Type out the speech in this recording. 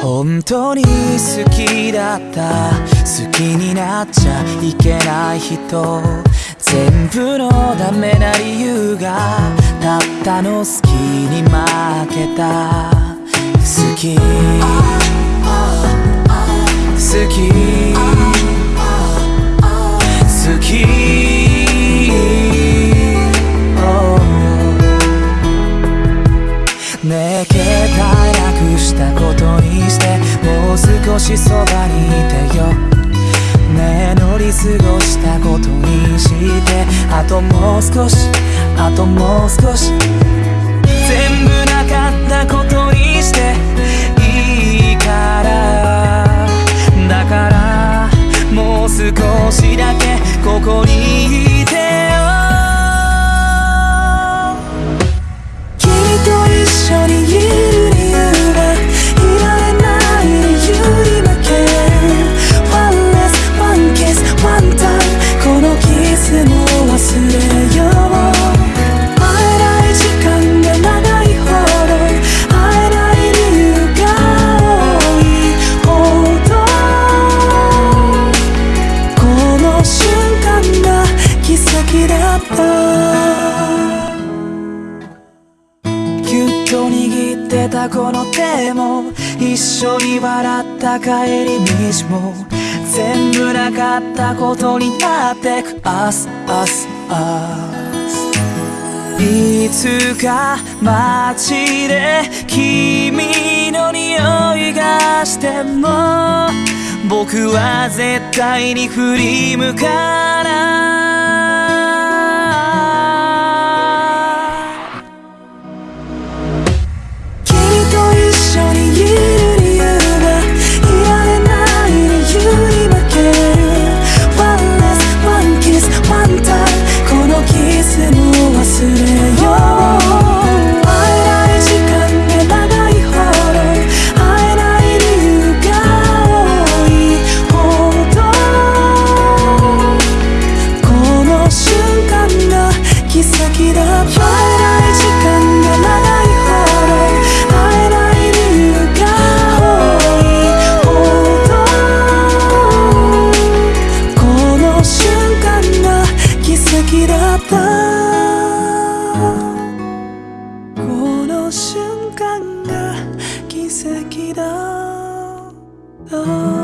本当に好きだった。好きになっちゃ。いけない人全部のダメな理由がたったの好きに負けた好き好き。好き。ねえ携帯なくしたことにしてもう少しそばにいてよ。ね乗り過ごしたことにしてあともう少しあともう少し。った。ぎゅっと握ってたこの手も一緒に笑った帰り道も全部なかったことになってく。明日明日明日いつか街で君の匂いがしても僕は絶対に振り向かない。の瞬間が奇跡だ。った